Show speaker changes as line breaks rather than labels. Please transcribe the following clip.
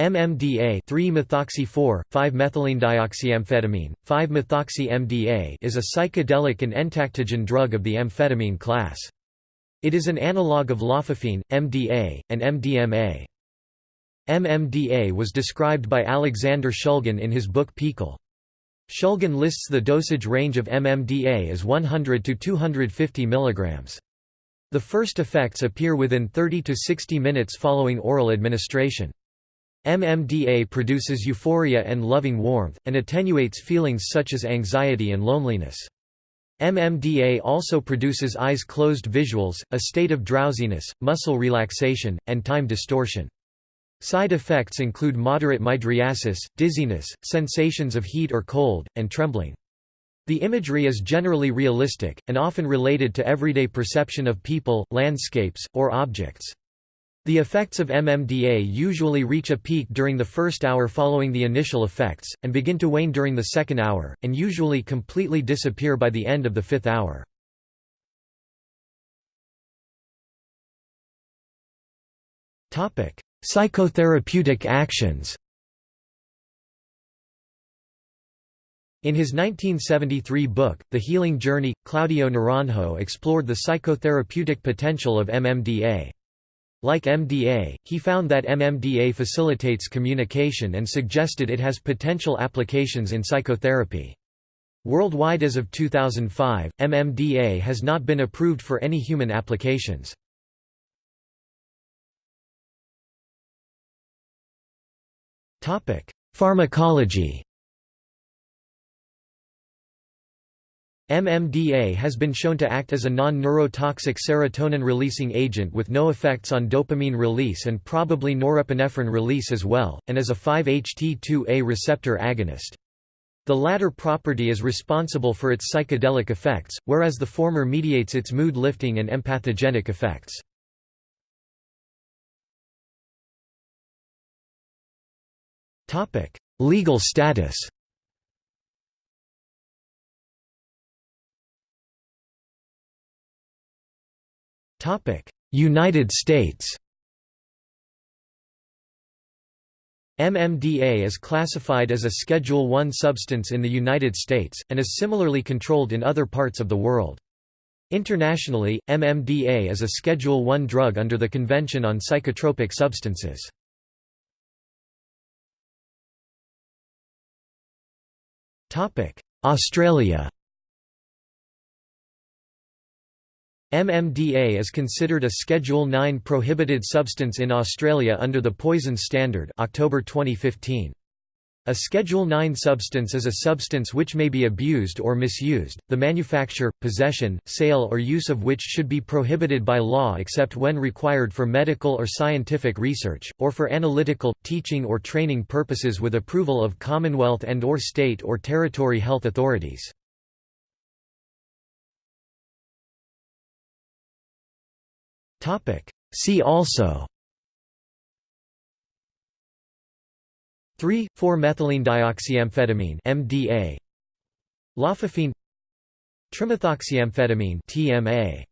MMDA 3-methoxy-4, 5-methylenedioxyamphetamine, 5-methoxy-MDA is a psychedelic and entactogen drug of the amphetamine class. It is an analog of lophophine, MDA, and MDMA. MMDA was described by Alexander Shulgin in his book PiHKAL. Shulgin lists the dosage range of MMDA as 100 to 250 mg. The first effects appear within 30 to 60 minutes following oral administration. MMDA produces euphoria and loving warmth, and attenuates feelings such as anxiety and loneliness. MMDA also produces eyes closed visuals, a state of drowsiness, muscle relaxation, and time distortion. Side effects include moderate mydriasis, dizziness, sensations of heat or cold, and trembling. The imagery is generally realistic, and often related to everyday perception of people, landscapes, or objects. The effects of MMDA usually reach a peak during the first hour following the initial effects, and begin to wane during the second hour, and usually completely disappear by the end of the fifth hour. Psychotherapeutic actions In his 1973 book, The Healing Journey, Claudio Naranjo explored the psychotherapeutic potential of MMDA. Like MDA, he found that MMDA facilitates communication and suggested it has potential applications in psychotherapy. Worldwide as of 2005, MMDA has not been approved for any human applications. Pharmacology MMDA has been shown to act as a non-neurotoxic serotonin-releasing agent with no effects on dopamine release and probably norepinephrine release as well, and as a 5-HT2A receptor agonist. The latter property is responsible for its psychedelic effects, whereas the former mediates its mood-lifting and empathogenic effects. Legal status United States MMDA is classified as a Schedule I substance in the United States, and is similarly controlled in other parts of the world. Internationally, MMDA is a Schedule I drug under the Convention on Psychotropic Substances. Australia MMDA is considered a Schedule 9 prohibited substance in Australia under the Poisons Standard October 2015. A Schedule 9 substance is a substance which may be abused or misused, the manufacture, possession, sale or use of which should be prohibited by law except when required for medical or scientific research, or for analytical, teaching or training purposes with approval of Commonwealth and or state or territory health authorities. See also. 3,4-methylenedioxyamphetamine MDA Lophophine Trimethoxyamphetamine TMA